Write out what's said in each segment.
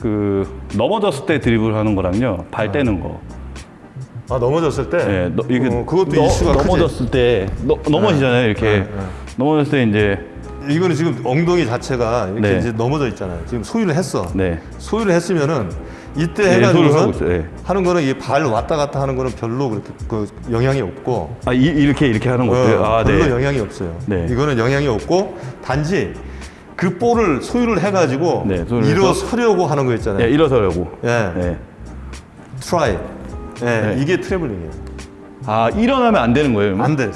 그 넘어졌을 때 드리블 하는 거랑요 발 떼는 거. 아 넘어졌을 때. 네, 너, 이게 어, 그것도 너- 이슈가 크지. 넘어졌을 때 너, 넘어지잖아요 이렇게 네, 네. 넘어졌을 때 이제 이거는 지금 엉덩이 자체가 이렇게 네. 이제 넘어져 있잖아요. 지금 소유를 했어. 네 소유를 했으면은 이때 네. 네. 하는 거는 이 발 왔다 갔다 하는 거는 별로 그렇게 그 영향이 없고 아 이, 이렇게 이렇게 하는 것도요. 어, 아 별로 네. 영향이 없어요. 네. 이거는 영향이 없고 단지 그 볼을 소유를 해가지고 네, 일어서려고 하는 거 있잖아요. 예, 일어서려고. 예. 네. 트라이. 예, 네. 이게 트래블링이에요. 아 일어나면 안 되는 거예요. 안 돼.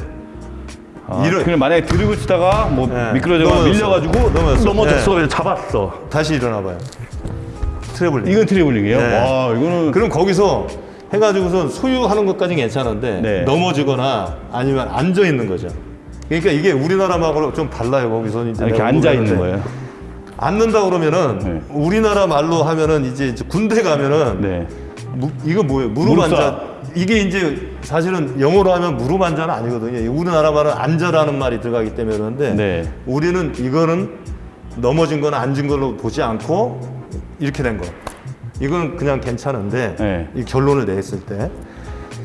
아, 일어- 그냥 만약에 드리블 치다가 뭐 네. 미끄러져가 넘어졌어. 밀려가지고 넘어졌어. 넘어졌어. 네. 그래서 잡았어. 다시 일어나봐요. 트래블링. 이건 트래블링이에요. 네. 와 이거는 그럼 거기서 해가지고선 소유하는 것까지는 괜찮은데 네. 넘어지거나 아니면 앉아 있는 거죠. 그러니까 이게 우리나라하고 좀 달라요. 거기서 이제 이렇게 앉아 있는. 거예요. 앉는다 그러면은 네. 우리나라 말로 하면은 이제 이제 군대 가면은 네. 무- 이거 뭐예요? 무릎 무릎 앉아. 이게 이제 사실은 영어로 하면 무릎 앉아는 아니거든요. 우리나라 말은 앉아라는 말이 들어가기 때문에 그런데 네. 우리는 이거는 넘어진 거나 앉은 걸로 보지 않고 이렇게 된 거. 이건 그냥 괜찮은데 네. 이 결론을 냈을 때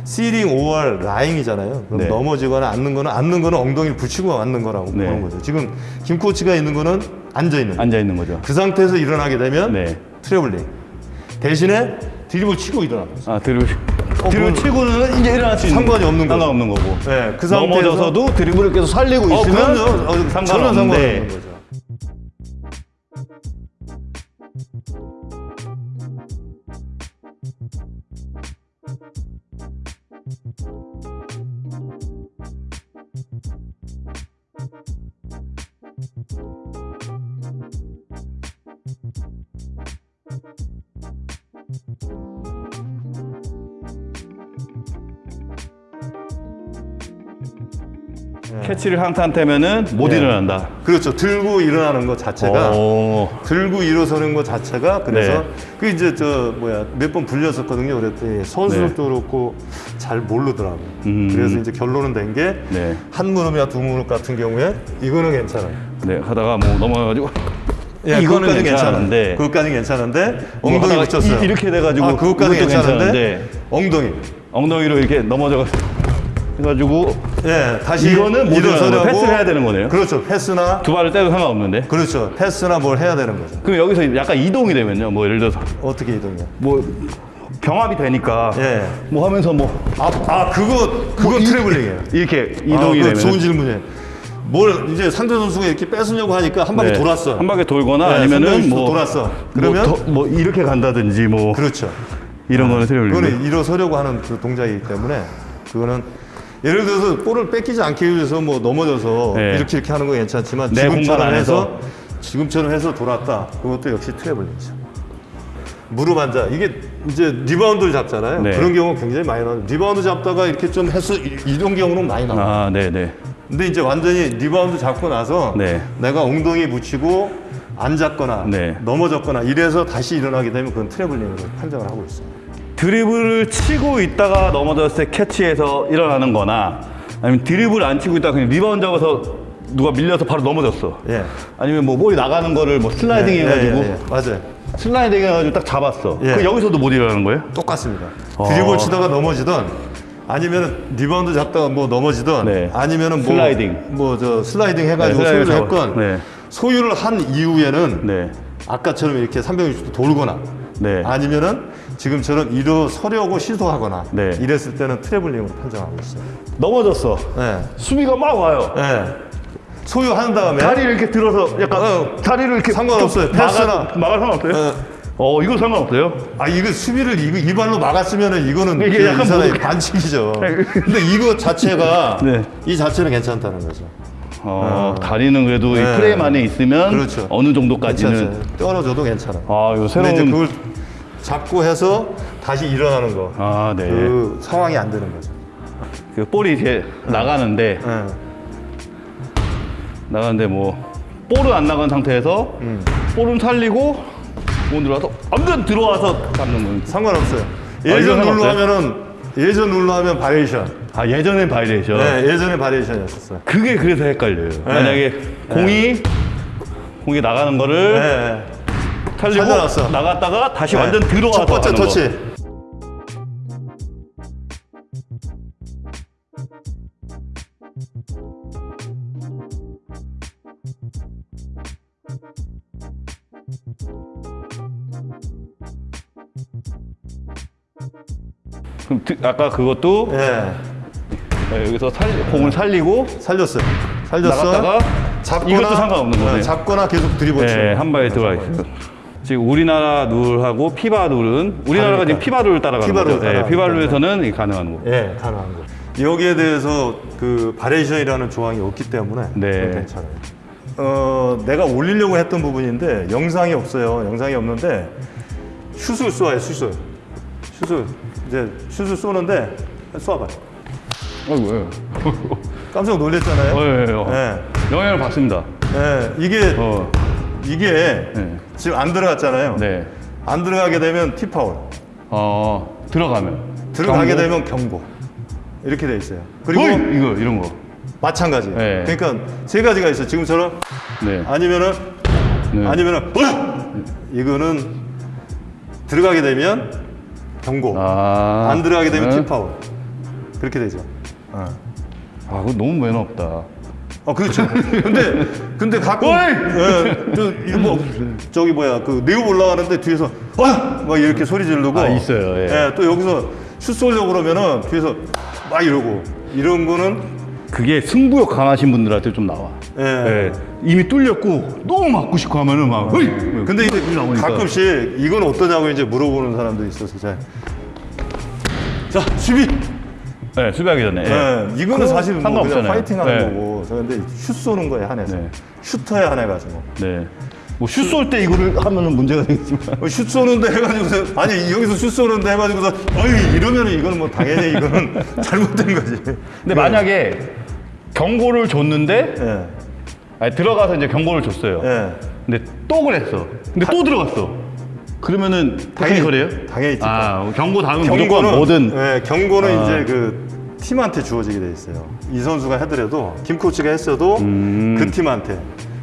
sitting or lying이잖아요. 그럼 네. 넘어지거나 앉는 거는 앉는 거는 엉덩이를 붙이고 앉는 거라고 네. 보는 거죠. 지금 김 코치가 있는 거는 앉아 있는 거. 앉아 있는 거죠. 그 상태에서 일어나게 되면 네. 트래블링. 대신에 드리블 치고 일어나는 거죠. 아 드리블 어, 드리블 치고는 이제 일어날 수 있는 상관이 없는 거죠. 상관없는 거고. 네, 그 상태에서 넘어져서도 드리블을 계속 살리고 어, 있으면 그럼요. 어, 상관없는 거죠. 캐치를 한 상태면은 못 네. 일어난다. 그렇죠. 들고 일어나는 것 자체가 오. 들고 일어서는 것 자체가 그래서 네. 그 이제 저 뭐야 몇 번 불렸었거든요. 그랬더니 선수들도 그렇고 잘 모르더라고요. 네. 음. 그래서 이제 결론은 된 게한 네. 무릎이나 두 무릎 같은 경우에 이거는 괜찮아요. 네 하다가 뭐 넘어가가지고 예, 이거는 그것까지 괜찮은데. 그것까지 괜찮은데 뭐 엉덩이 하다가 붙였어요. 이- 이렇게 돼가지고 아, 그것까지 괜찮은데 괜찮은데. 엉덩이. 엉덩이로 이렇게 넘어져 해가지고 예, 다시 이거는 못 거예요. 패스를 해야 되는 거네요. 그렇죠. 패스나 두 발을 떼도 상관없는데. 그렇죠. 패스나 뭘 해야 되는 거죠. 그럼 여기서 약간 이동이 되면요. 뭐 예를 들어서 어떻게 이동이야? 뭐 병합이 되니까 예. 뭐 하면서 뭐 아, 아 그거 그거 트래블링이에요. 이렇게 아, 이동이 그거 되면 좋은 질문이에요. 뭘 이제 상대 선수가 이렇게 뺏으려고 하니까 한 바퀴 네. 돌았어. 한 바퀴 돌거나 네, 아니면은 뭐 돌았어. 그러면 그러면 뭐, 이렇게 간다든지 뭐 그렇죠. 이런 거는 트래블링. 그거는 일어서려고 하는 그 동작이기 때문에 그거는 예를 들어서 볼을 뺏기지 않기 위해서 뭐 넘어져서 네. 이렇게 이렇게 하는 건 괜찮지만 지금처럼 안에서. 해서 지금처럼 해서 돌았다. 그것도 역시 트래블링이죠. 무릎 앉아 이게 이제 리바운드를 잡잖아요. 네. 그런 경우 굉장히 많이 나와요. 리바운드 잡다가 이렇게 좀 해서 이- 이런 경우는 많이 나와요. 아, 네, 네. 근데 이제 완전히 리바운드 잡고 나서 네. 내가 엉덩이 붙이고 앉았거나 네. 넘어졌거나 이래서 다시 일어나게 되면 그건 트래블링으로 판정을 하고 있어요. 드리블을 치고 있다가 넘어졌을 때 캐치해서 일어나는 거나 아니면 드리블 안 치고 있다가 그냥 리바운드 잡아서 누가 밀려서 바로 넘어졌어. 예. 아니면 뭐 볼이 나가는 거를 뭐 슬라이딩 예, 해가지고 예, 예, 예. 맞아요. 슬라이딩 해가지고 딱 잡았어. 예. 그 여기서도 못 일어나는 거예요? 똑같습니다. 어. 드리블 치다가 넘어지던 아니면 리바운드 잡다가 뭐 넘어지던 네. 아니면은 뭐 슬라이딩. 뭐 저 슬라이딩 해가지고 네, 소유를. 했건 네. 소유를 한 이후에는 네. 아까처럼 이렇게 360도 돌거나 네. 아니면은 지금처럼 일어서려고 시도하거나 네. 이랬을 때는 트래블링으로 판정하고 있어요. 넘어졌어. 네. 수비가 막 와요. 네. 소유한 다음에 다리를 이렇게 들어서 약간 어, 다리를 이렇게 상관없어요. 패스나. 막을 상관없어요? 네. 어, 이거 상관없어요? 아 이거 수비를 이거 이 발로 막았으면은 이거는 이게 그 약간 이 사람의 뭐- 반칙이죠. 근데 이거 자체가 네. 이 자체는 괜찮다는 거죠. 어, 다리는 그래도 이 네. 프레임 안에 있으면 그렇죠. 어느 정도까지는 괜찮아요. 떨어져도 괜찮아. 아, 이거 근데 이제 새로운 그걸 잡고 해서 다시 일어나는 거. 아, 네. 그, 그 상황이 안 되는 거죠. 볼이 이제 나가는데 네. 나가는데 뭐 볼은 안 나간 상태에서 음. 볼은 살리고 못 들어와서 아무튼 들어와서 잡는 거예요. 상관없어요. 이거 예전 룰로 상관없어요? 하면은 예전 룰로 하면 바이얼레이션. 아 예전엔 바이얼레이션. 네, 예전에 바이얼레이션이었었어요. 그게 그래서 헷갈려요. 만약에 공이 공이 나가는 거를 네. 살리고 살려놨어. 나갔다가 다시 네. 완전 들어와서 첫 번째 거. 터치. 그럼 드- 아까 그것도 예. 네, 여기서 살, 공을 살리고 살렸어요. 살렸어. 나갔다가 이것도 상관없는 거네요. 어, 잡거나 계속 들이붙이는 네, 거. 한 발에 들어가 있어요. 지금 우리나라 룰하고 FIBA 룰은 우리나라가 지금 다르니까. FIBA 룰을 따라가는 FIBA 룰 거죠. 네, 따라가는 FIBA. 룰에서는 가능한 거. 예, 가능한 거. 여기에 대해서 그 바이얼레이션이라는 조항이 없기 때문에 네. 괜찮아요. 어, 내가 올리려고 했던 부분인데 영상이 없어요. 영상이 없는데 슛을 쏘아요, 슛을. 슛을 이제 슛을 쏘는데 쏘아봐요. 어이구, 예. 깜짝 놀랐잖아요. 어, 예, 예, 어. 예, 영향을 받습니다. 예, 이게 어, 이게 네. 지금 안 들어갔잖아요. 네. 안 들어가게 되면 티파울, 어, 들어가면. 들어가게 경고? 되면 경고. 이렇게 돼 있어요. 그리고 어이! 이거, 이런 거. 마찬가지. 네. 그러니까 세 가지가 있어요. 지금처럼 네. 아니면은 네. 아니면은 어! 이거는 들어가게 되면 경고. 아. 안 들어가게 되면 네. 팀파울. 그렇게 되죠. 어. 아, 그거 너무 매너 없다. 어 그렇죠. 근데 근데 가끔! 예, 저 뭐 저기 뭐야 그 네오 올라가는데 뒤에서 와막 이렇게 소리 지르고 아, 있어요, 예. 또 여기서 슛 쏘려고 그러면은 뒤에서 막 이러고 이런 거는 그게 승부욕 강하신 분들한테 좀 나와. 예. 예. 이미 뚫렸고 너무 맞고 싶고 하면은 막. 어이! 근데 이제. 가끔씩 이건 어떠냐고 이제 물어보는 사람도 있어서 자, 자 수비. 네, 수비하기 전에. 예. 예, 이거는 사실은 뭐 상관없잖아요. 그냥 파이팅하는 네. 거고. 저 근데 슛 쏘는 거에 한해서 네. 슈터에 한해 가지고. 네. 뭐슛 쏠 때 이거를 하면은 문제가 되겠지만. 어, 슛 쏘는데 해가지고서 아니 여기서 슛 쏘는데 해가지고서 어이 이러면은 이거는 뭐 당연히 이거는 잘못된 거지. 근데 만약에 경고를 줬는데 예, 아니, 들어가서 이제 경고를 줬어요. 예. 근데 또 그랬어. 근데 또 들어갔어. 그러면은 테크니컬이에요? 당연히 아, 경고 다음은 무조건 경고는 뭐든. 예, 경고는 아. 이제 그 팀한테 주어지게 돼 있어요. 이 선수가 해더라도 김 코치가 했어도 음. 그 팀한테.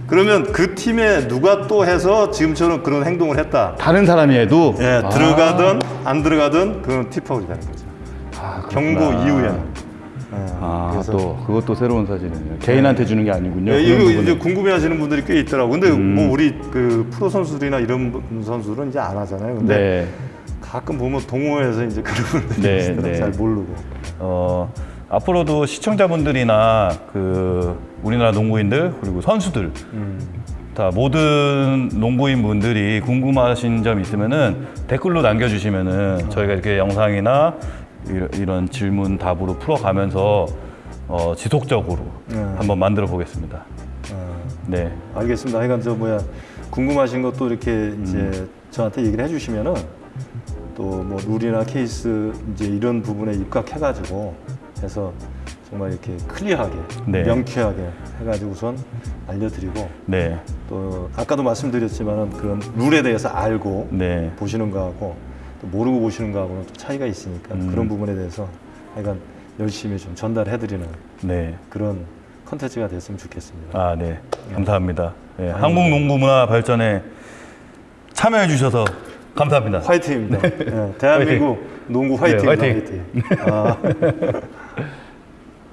그러면 그 팀에 누가 또 해서 지금처럼 그런 행동을 했다. 다른 사람이 해도. 예, 아. 들어가든 안 들어가든 그건 티파울이 되는 거죠. 아, 경고. 이후에는. 예, 아, 그래서 또 그것도 새로운 사실이네요. 개인한테 주는 게 아니군요. 예, 그런 이거 부분은. 이제 궁금해하시는 분들이 꽤 있더라고. 근데 음. 뭐 우리 그 프로 선수들이나 이런 분- 선수들은 이제 안 하잖아요. 근데 네. 가끔 보면 동호회에서 이제 그런 분들이 네. 네. 잘 모르고. 어, 앞으로도 시청자분들이나 그 우리나라 농구인들 그리고 선수들 다 모든 농구인 분들이 궁금하신 점 있으면은 댓글로 남겨주시면은 저희가 이렇게 영상이나 이런, 질문 답으로 풀어가면서 어, 지속적으로 네. 한번 만들어 보겠습니다. 어, 네, 알겠습니다. 하여간 저 뭐야 궁금하신 것도 이렇게 음. 이제 저한테 얘기를 해주시면은 또 뭐 룰이나 케이스 이제 이런 부분에 입각해가지고 해서 정말 이렇게 클리어하게 네. 명쾌하게 해가지고선 알려드리고 네, 또 아까도 말씀드렸지만은 그런 룰에 대해서 알고 네, 보시는 거하고 또 모르고 보시는 거하고는 또 차이가 있으니까 음. 그런 부분에 대해서 하여간 열심히 좀 전달해드리는 네. 그런 컨텐츠가 됐으면 좋겠습니다. 아, 네. 감사합니다. 네, 한국 농구 문화 발전에 참여해 주셔서 감사합니다. 화이팅입니다. 예, 대한민국 농구 화이팅. 네, 화이팅. 화이팅. 아.